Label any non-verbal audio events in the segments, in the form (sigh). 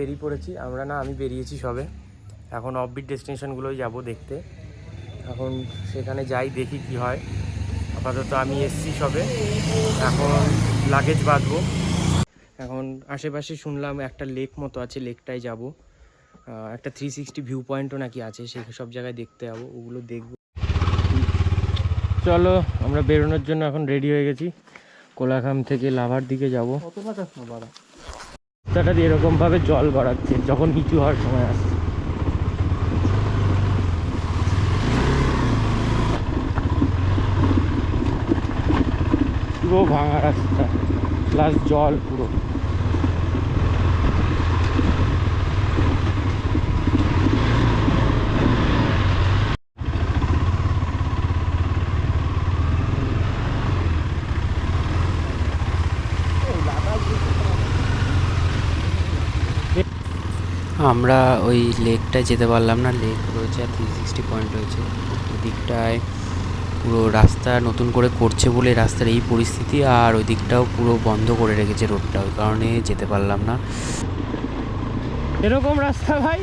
বেরিয়ে পড়েছি। আমরা না, আমি বেরিয়েছি সবে। এখন অফবিট ডেস্টিনেশনগুলোই যাব দেখতে। এখন সেখানে যাই, দেখি কি হয়। আপাতত আমি এসছি সবে। এখন লাগেজ বাঁধবো। এখন আশেপাশে শুনলাম একটা লেক মতো আছে লেকটায় যাব। একটা থ্রি সিক্সটি ভিউ পয়েন্টও নাকি আছে সেই সব জায়গায় দেখতে যাব, ওগুলো দেখব। চলো, আমরা বেরোনোর জন্য এখন রেডি হয়ে গেছি। কোলাখাম থেকে লাভার দিকে যাব। রাস্তাটা দিয়ে এরকমভাবে জল গড়াচ্ছে, যখন নিচু হওয়ার সময় আসছে। পুরো ভাঙা রাস্তা প্লাস জল পুরো। আমরা ওই লেকটায় যেতে পারলাম না। লেক রয়েছে, আর থ্রি সিক্সটি পয়েন্ট রয়েছে। ওদিকটায় পুরো রাস্তা নতুন করে করছে বলে রাস্তার এই পরিস্থিতি, আর ওই দিকটাও পুরো বন্ধ করে রেখেছে রোডটা। ওই কারণে যেতে পারলাম না। এরকম রাস্তা ভাই?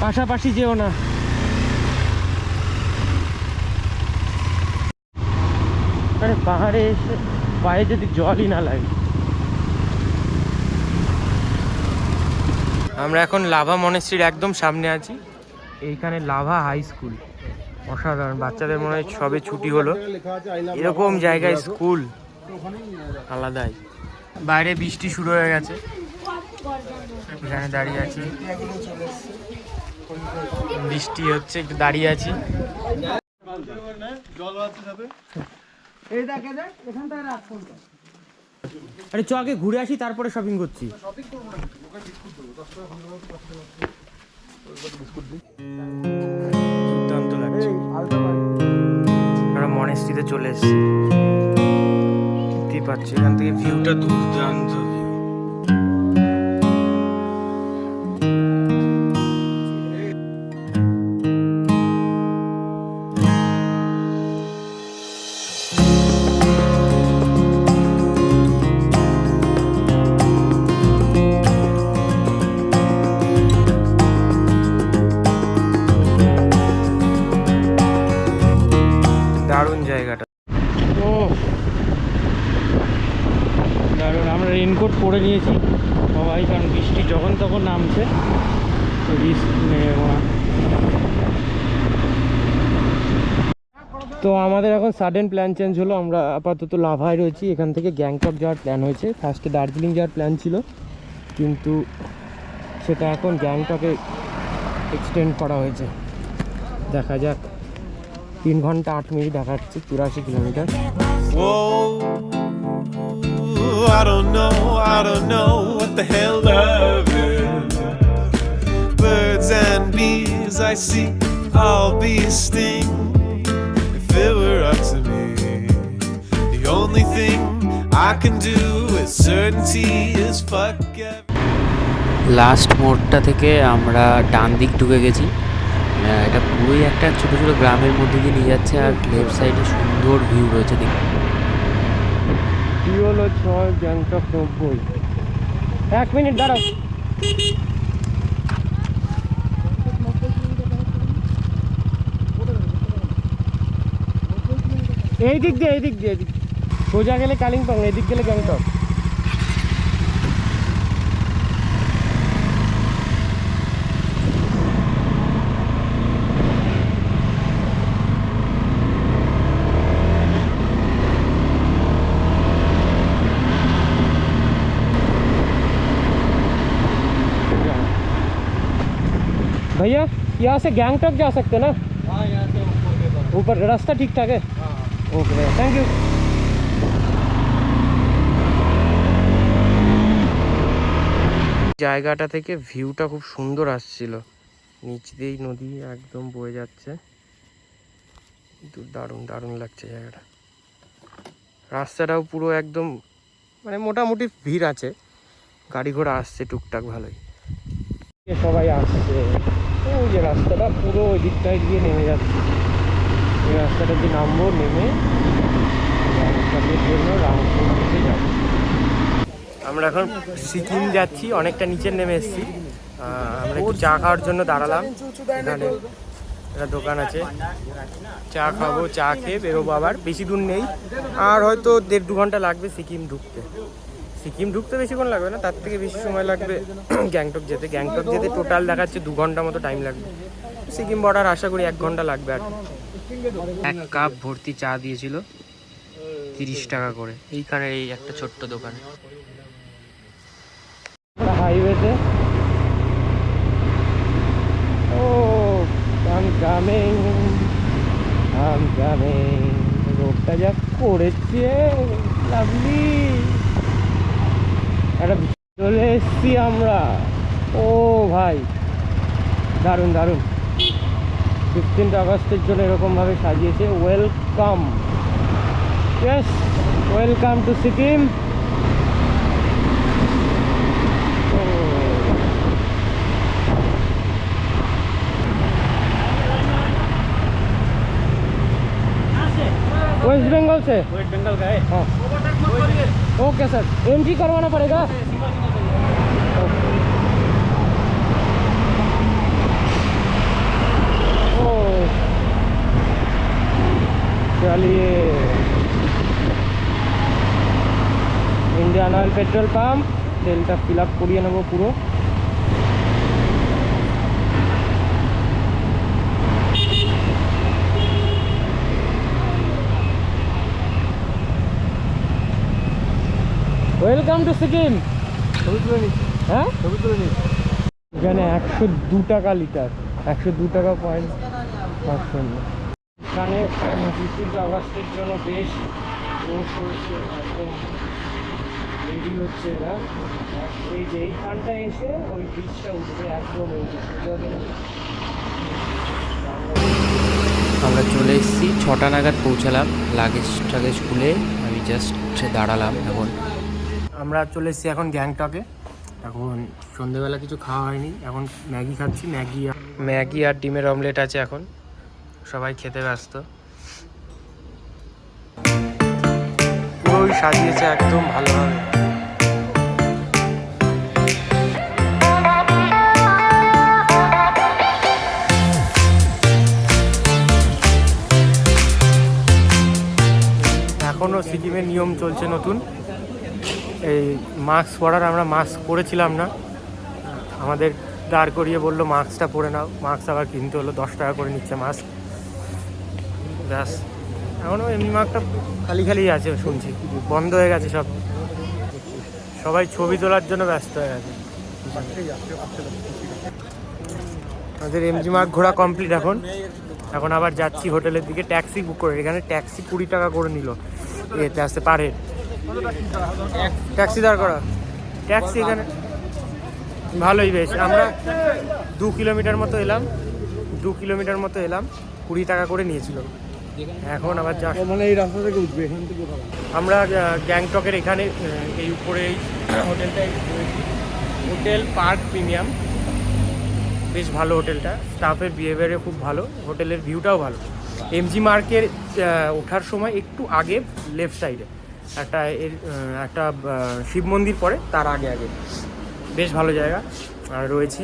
পাশাপাশি যেও না। আরে পাহাড়ে এসে পায়ে যদি জলই না লাগে। আমরা এখন লাভা মনেস্ট্রির একদম সামনে আছি। এইখানে লাভা হাই স্কুল। অসাধারণ, বাচ্চাদের মনে হয় সবে ছুটি হলো। এরকম জায়গায় স্কুল আলাদাই। বাইরে বৃষ্টি শুরু হয়ে গেছে। এখানে দাঁড়িয়ে আছি। বৃষ্টি হচ্ছে, একটু দাঁড়িয়ে আছি। আরে চ আগে ঘুরে আসি তারপরে শপিং করছি। দুর্দান্ত লাগছে। আমরা মনেস্ট্রিতে চলে এসেছি। দেখতেই পাচ্ছি এখান থেকে ভিউটা দুর্দান্ত। আমরা রেনকোট পরে নিয়েছি। সবাই, কারণ বৃষ্টি যখন তখন নামছে। তো তো আমাদের এখন সাডেন প্ল্যান চেঞ্জ হলো। আমরা আপাতত লাভায় রয়েছি। এখান থেকে গ্যাংটক যাওয়ার প্ল্যান হয়েছে। ফার্স্টে দার্জিলিং যাওয়ার প্ল্যান ছিল। কিন্তু সেটা এখন গ্যাংটকে এক্সটেন্ড করা হয়েছে। দেখা যাক। তিন ঘণ্টা আট মিনিট দেখাচ্ছে। চুরাশি kilometre. I don't know, I don't know what the hell love is. Birds and bees I see, I'll be a sting if it were up to me. The only thing I can do with certainty is fuck last মোড়টা থেকে আমরা ডান দিক ঢুকে গেছি এটা পুরোই একটা ছোটো ছোটো গ্রামের মধ্যে দিয়ে নিয়ে যাচ্ছে আর লেফট সাইডে সুন্দর ভিউ রয়েছে দেখ হলো ছয় গ্যাংটক নব্বই। এক মিনিট, দাঁড়াও। এই দিক দিয়ে, এই দিক দিয়ে, এই দিক সোজা গেলে কালিম্পং এদিক গেলে গ্যাংটক। भैया यहाँ से गैंगटॉक जा सकते हैं ना ऊपर रास्ता ठीक ठाक है ओके भैया थैंक यू জায়গাটা থেকে ভিউটা খুব সুন্দর আসছিল নিচ দিয়েই নদী একদম বয়ে যাচ্ছে কিন্তু দারুণ দারুণ লাগছে জায়গাটা রাস্তাটাও পুরো একদম মানে মোটামুটি ভিড় আছে গাড়ি ঘোড়া আসছে টুকটাক ভালোই সবাই আসছে ওই যে রাস্তাটা পুরো ওই দিকটায় গিয়ে নেমে যাচ্ছে। এই রাস্তাটা দিয়ে নামবো, নেমে জন্য যাব। আমরা এখন সিকিম যাচ্ছি, অনেকটা নিচে নেমে এসেছি। আমরা একটু চা খাওয়ার জন্য দাঁড়ালাম। এখানে একটা দোকান আছে। চা খাব, চা খেয়ে বেরোবো আবার। বেশি দূর নেই। আর হয়তো দেড় দু ঘণ্টা লাগবে সিকিম ঢুকতে। সিকিম ঢুকতে বেশিক্ষণ লাগবে না তার থেকে বেশি সময় লাগবে (clears throat) গ্যাংটক যেতে। গ্যাংটক যেতে টোটাল দেখাচ্ছে দু ঘণ্টা মতো টাইম লাগবে। সিকিম বর্ডার আশা করি এক ঘণ্টা লাগবে আর। এক কাপ ভর্তি চা দিয়েছিল তিরিশ টাকা করে। এইখানে এই একটা ছোট্ট দোকানে। হাইওয়েতে ও আম কামিং আম কামিং রোডটা যা করেছে লাভলি একটা চলে এসছি আমরা। ও ভাই, দারুণ দারুণ। ফিফটিন্থ আগস্টের জন্য এরকমভাবে সাজিয়েছে। Welcome yes welcome to Sikkim waste Bengal से वेस्ट बंगाल का है हाँ ओके सर एंट्री करवाना पड़ेगा ओ चलिए ইন্ডিয়ান অয়েল পেট্রোল পাম্প তেলটা ফিল আপ করিয়ে নেবো পুরো ওয়েলকাম টু সিকিম হ্যাঁ? এখানে একশো দু টাকা লিটার একশো দু টাকা পয়েন্ট পাঁচ শূন্য এখানে ফিফটিন্থ আগস্টের জন্য বেশ রোড হচ্ছে এরা। এই যে এইখানটা এসে ওই ব্রিজটা উঠবে একদম এই যে সোজা আমরা চলে এসেছি ছটা নাগাদ পৌঁছালাম লাগেজ টাগেজ খুলে আমি জাস্ট দাঁড়ালাম এখন। আমরা চলে এসেছি এখন গ্যাংটকে। এখন সন্ধেবেলা কিছু খাওয়া হয়নি। এখন ম্যাগি খাচ্ছি। ম্যাগি আর- ম্যাগি আর ডিমের অমলেট আছে এখন। সবাই খেতে ব্যস্ত। পুরোই সাজিয়েছে একদম ভালোভাবে। এখনও সিকিমের নিয়ম চলছে নতুন। এই মাস্ক পরার আমরা মাস্ক পরেছিলাম না। আমাদের দাঁড় করিয়ে বলল, মাস্কটা পরে নাও। মাস্ক আবার কিনতে হলো, দশ টাকা করে নিচ্ছে মাস্ক। ব্যাস। এখনও এমনি মাস্কটা খালি খালি আছে শুনছি। বন্ধ হয়ে গেছে সব। সবাই ছবি তোলার জন্য ব্যস্ত হয়ে গেছে। আমাদের এমজি মার্ক ঘোরা কমপ্লিট এখন। এখন আবার যাচ্ছি হোটেলের দিকে। ট্যাক্সি বুক করে। এখানে ট্যাক্সি কুড়ি টাকা করে নিল। এতে আসতে পারে ট্যাক্সি দাঁড় করা। ট্যাক্সি এখানে ভালোই বেশ। আমরা দু কিলোমিটার মতো এলাম। দু কিলোমিটার মতো এলাম। কুড়ি টাকা করে নিয়েছিল। এখন আবার যা মানে এই রাস্তা থেকে উঠবে এখান থেকে আমরা গ্যাংটকের এখানে এই উপরে এই হোটেলটায় হোটেল পার্ক প্রিমিয়াম। বেশ ভালো হোটেলটা। স্টাফের বিহেভিয়ারে খুব ভালো। হোটেলের ভিউটাও ভালো। এমজি মার্কের ওঠার সময় একটু আগে লেফট সাইডে। একটা এর একটা শিব মন্দির পরে তার আগে আগে। বেশ ভালো জায়গা আর রয়েছি।